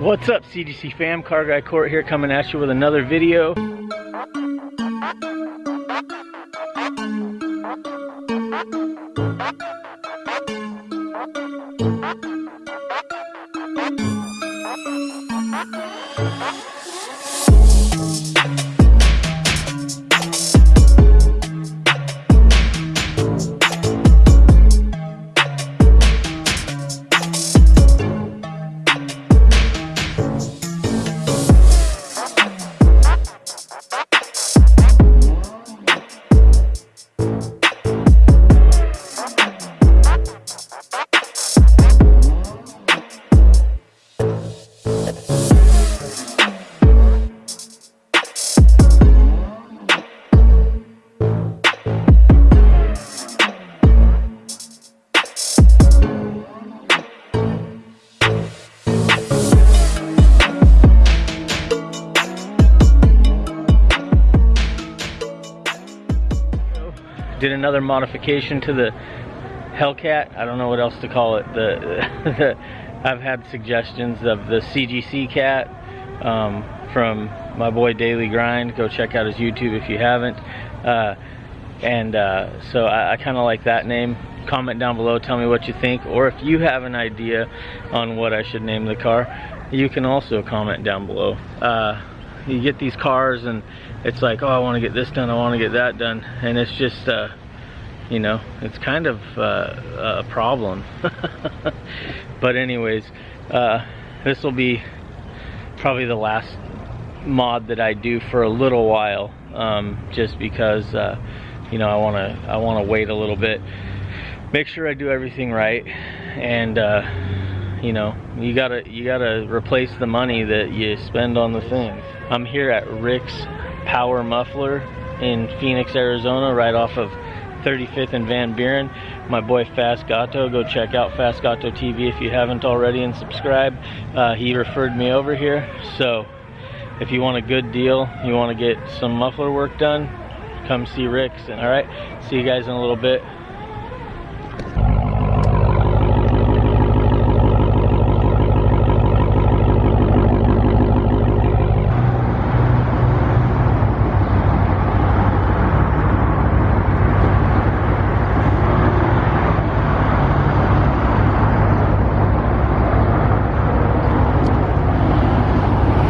What's up CGC fam, Car Guy Court here coming at you with another video. Another modification to the Hellcat. I don't know what else to call it. The, the I've had suggestions of the CGC cat um, from my boy Daily Grind. Go check out his YouTube if you haven't. Uh, and uh, so I, I kind of like that name. Comment down below, tell me what you think, or if you have an idea on what I should name the car, you can also comment down below. Uh, you get these cars and it's like, oh, I want to get this done, I want to get that done, and it's just, uh, you know, it's kind of uh, a problem. but anyways, uh, this will be probably the last mod that I do for a little while, um, just because, uh, you know, I want to, I want to wait a little bit, make sure I do everything right, and uh, you know you gotta you gotta replace the money that you spend on the things i'm here at rick's power muffler in phoenix arizona right off of 35th and van buren. My boy fast gato go check out fast gato tv if you haven't already and subscribe. Uh, he referred me over here. So if you want a good deal you want to get some muffler work done come see rick's. And all right see you guys in a little bit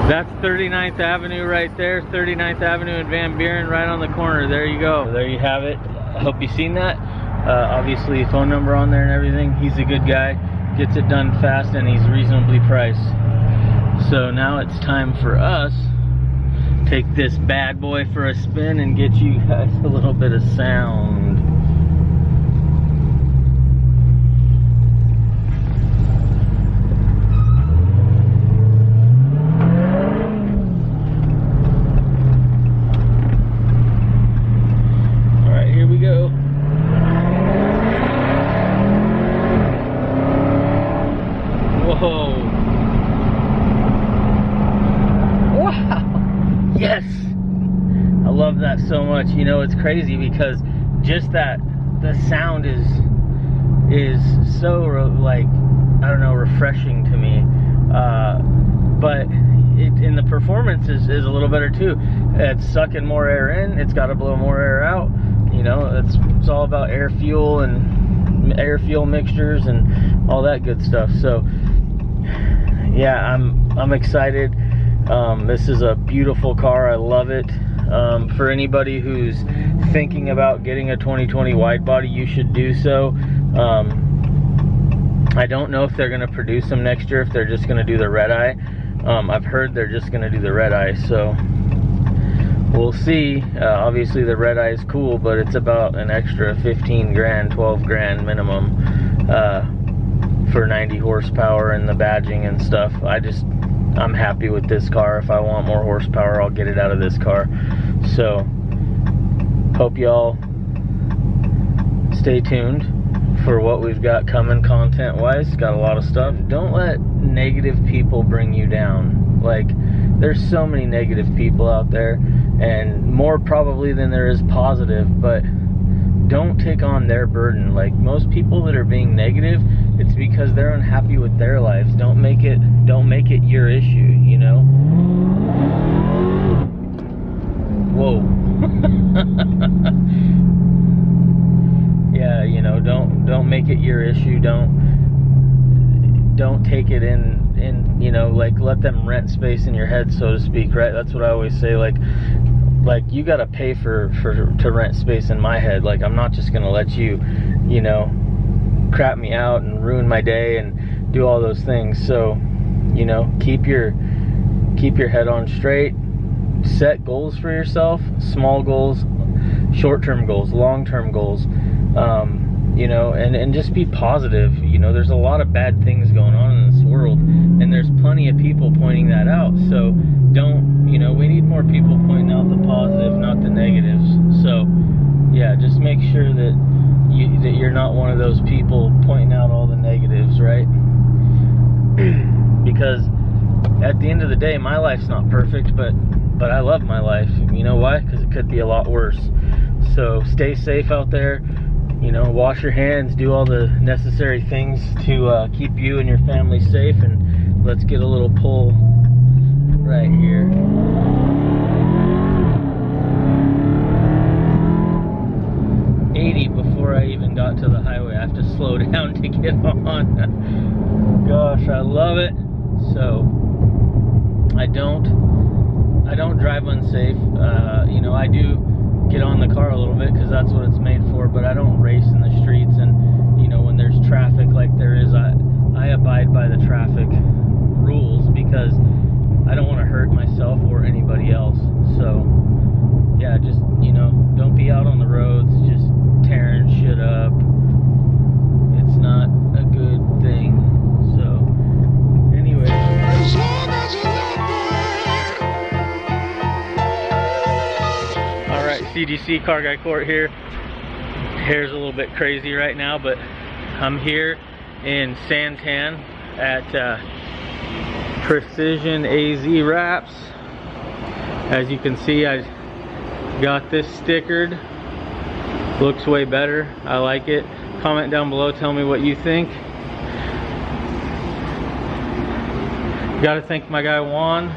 That's 39th Avenue right there, 39th Avenue and Van Buren, right on the corner. There you go. There you have it. I hope you've seen that. Uh, obviously, phone number on there and everything. He's a good guy, gets it done fast, and he's reasonably priced. So now it's time for us take this bad boy for a spin and get you guys a little bit of sound. yes i love so much you know it's crazy because just that the sound is is so like i don't know refreshing to me uh, but it, and the performance is, is a little better too it's sucking more air in it's got to blow more air out you know it's it's all about air fuel and air fuel mixtures and all that good stuff so yeah i'm i'm excited um, this is a beautiful car. I love it. Um, for anybody who's thinking about getting a 2020 wide body, you should do so. Um, I don't know if they're going to produce them next year, if they're just going to do the red eye. Um, I've heard they're just going to do the red eye, so we'll see. Uh, obviously, the red eye is cool, but it's about an extra 15 grand, 12 grand minimum uh, for 90 horsepower and the badging and stuff. I just I'm happy with this car. If I want more horsepower, I'll get it out of this car. So, hope y'all stay tuned for what we've got coming content-wise. Got a lot of stuff. Don't let negative people bring you down. Like, there's so many negative people out there, and more probably than there is positive, but don't take on their burden. Like most people that are being negative, it's because they're unhappy with their lives. Don't make it don't make it your issue, you know? Whoa. yeah, you know, don't don't make it your issue. Don't don't take it in in you know like let them rent space in your head so to speak right that's what i always say like like you got to pay for for to rent space in my head. Like i'm not just gonna let you you know crap me out and ruin my day and do all those things. So you know keep your keep your head on straight. Set goals for yourself small goals short-term goals long-term goals. Um, you know and and just be positive you know there's a lot of bad things going on in this world and there's plenty of people pointing that out so don't you know we need more people pointing out the positive not the negatives so yeah just make sure that you that you're not one of those people pointing out all the negatives right? Because at the end of the day my life's not perfect but but I love my life you know why? Because it could be a lot worse so stay safe out there you know wash your hands do all the necessary things to uh, keep you and your family safe and let's get a little pull right here. Eighty before I even got to the highway. I have to slow down to get on. Gosh, I love it. So I don't I don't drive unsafe. Uh, you know, I do get on the car a little bit because that's what it's made for, but I don't race in the streets and you know when there's traffic like there is I I abide by the traffic rules because I don't want to hurt myself or anybody else. So, yeah, just, you know, don't be out on the roads just tearing shit up. It's not CGC Car Guy Court here. Hair's a little bit crazy right now, but I'm here in Santan at uh, Precision AZ wraps. As you can see, I got this stickered. Looks way better. I like it. Comment down below, tell me what you think. Gotta thank my guy Juan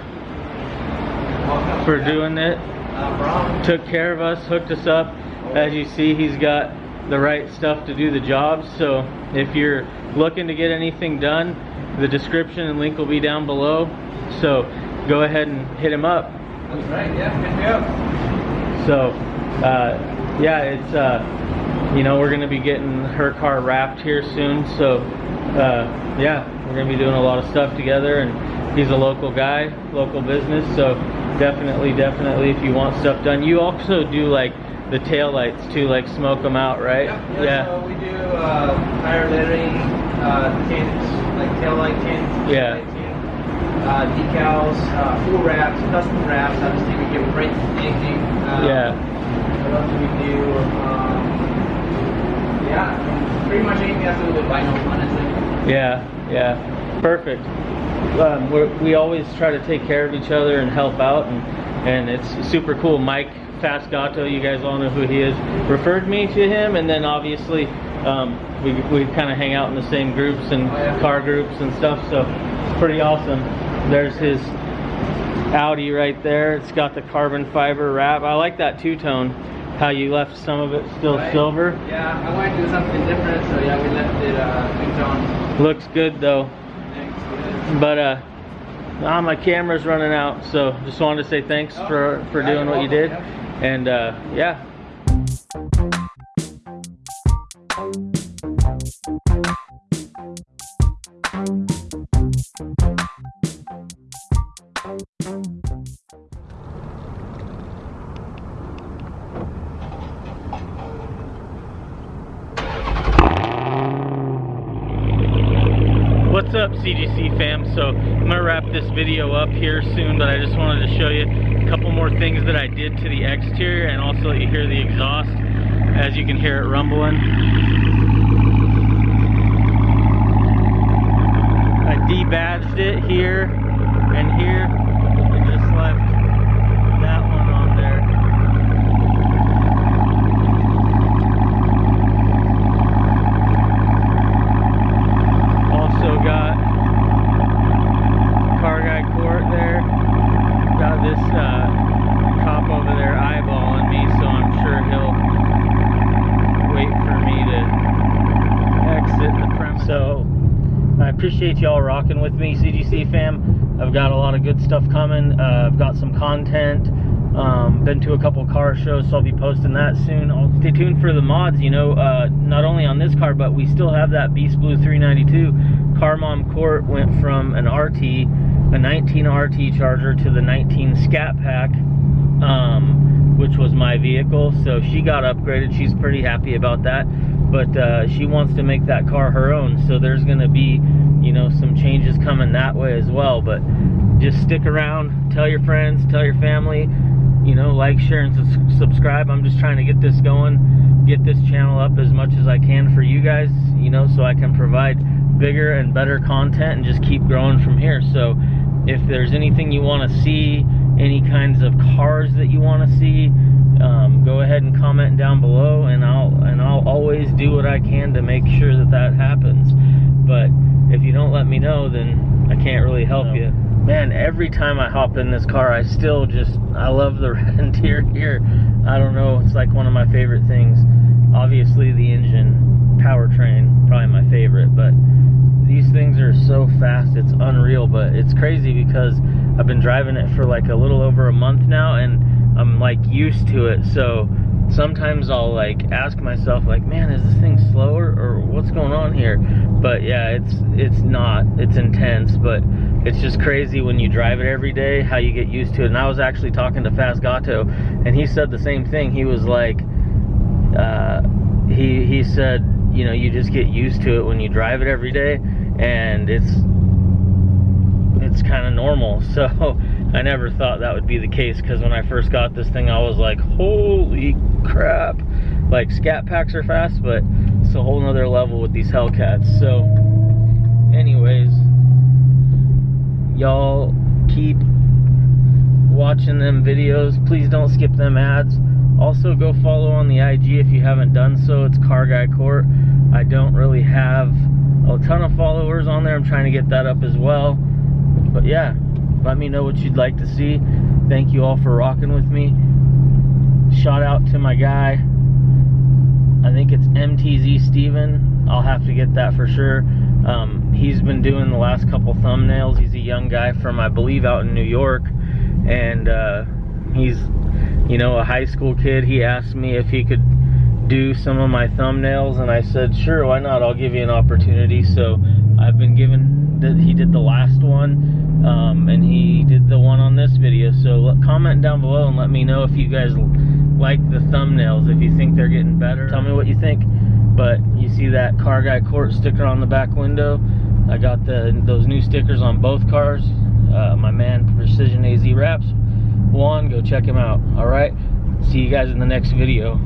for doing it. Took care of us, hooked us up. As you see, he's got the right stuff to do the job. So if you're looking to get anything done, the description and link will be down below. So go ahead and hit him up. That's right, yeah, hit me up. So, uh, yeah, it's, uh, you know, we're going to be getting her car wrapped here soon. So, uh, yeah, we're going to be doing a lot of stuff together. And he's a local guy, local business. So definitely, definitely, if you want stuff done. You also do like the tail lights too, like smoke them out, right? Yeah, yeah. So we do uh, tire lettering, uh, tints, like tail light tints, yeah. uh, decals, uh, full wraps, custom wraps. Obviously, we give brake anything. Uh, yeah. What else do we do? Um, yeah, pretty much anything that's a little bit vinyl, honestly. Yeah, yeah, perfect. Um, we always try to take care of each other and help out, and and it's super cool. Mike Fast Gato, you guys all know who he is, referred me to him, and then obviously um, we, we kind of hang out in the same groups and car groups and stuff, so it's pretty awesome. There's his Audi right there. It's got the carbon fiber wrap. I like that two-tone, how you left some of it still right. silver. Yeah, I wanted to do something different, so yeah, we left it uh, two-tone. Looks good though. But uh, now my camera's running out, so just wanted to say thanks oh, for, for doing what you did. And uh, yeah. CGC fam? So I'm gonna wrap this video up here soon, but I just wanted to show you a couple more things that I did to the exterior and also let you hear the exhaust as you can hear it rumbling. I debadged it here and here and just left that one on there. Appreciate y'all rocking with me, CGC fam. I've got a lot of good stuff coming. Uh, I've got some content. Um, been to a couple car shows, so I'll be posting that soon. I'll stay tuned for the mods. You know, uh, not only on this car, but we still have that B5 Blue 392. Car Mom Court went from an RT, a 19 RT Charger, to the 19 Scat Pack, um, which was my vehicle. So she got upgraded. She's pretty happy about that. But uh, she wants to make that car her own. So there's going to be, you know, some changes coming that way as well. But just stick around. Tell your friends. Tell your family you know, like, share, and subscribe. I'm just trying to get this going, get this channel up as much as I can for you guys, you know, so I can provide bigger and better content and just keep growing from here. So if there's anything you want to see, any kinds of cars that you want to see, um, go ahead and comment down below, and I'll and I'll always do what I can to make sure that that happens. But if you don't let me know, then I can't really help no. you man, every time I hop in this car, I still just, I love the red interior. Here. I don't know, it's like one of my favorite things. Obviously, the engine, powertrain, probably my favorite, but these things are so fast, it's unreal. But it's crazy because I've been driving it for like a little over a month now, and I'm like used to it. So sometimes I'll like ask myself, like, man, is this thing slower or what's going on here? But yeah, it's it's not. It's intense, but it's just crazy when you drive it every day how you get used to it and i was actually talking to fast gato and he said the same thing he was like uh, he he said you know you just get used to it when you drive it every day and it's it's kind of normal so i never thought that would be the case because when i first got this thing i was like holy crap like scat packs are fast but it's a whole nother level with these hellcats so anyways y'all keep watching them videos. Please don't skip them ads. Also, go follow on the IG if you haven't done so. It's Car Guy Court. I don't really have a ton of followers on there. I'm trying to get that up as well. But yeah, let me know what you'd like to see. Thank you all for rocking with me. Shout out to my guy. I think it's MTZ Steven. I'll have to get that for sure. Um, he's been doing the last couple thumbnails. He's a young guy from, I believe, out in New York. And uh, he's, you know, a high school kid. He asked me if he could do some of my thumbnails. And I said, sure, why not? I'll give you an opportunity. So I've been given, that he did the last one. Um, and he did the one on this video. So comment down below and let me know if you guys like the thumbnails, if you think they're getting better. Tell me what you think. But you see that Car Guy Court sticker on the back window. I got the those new stickers on both cars. Uh, my man Precision AZ Wraps. Juan, go check him out. All right. See you guys in the next video.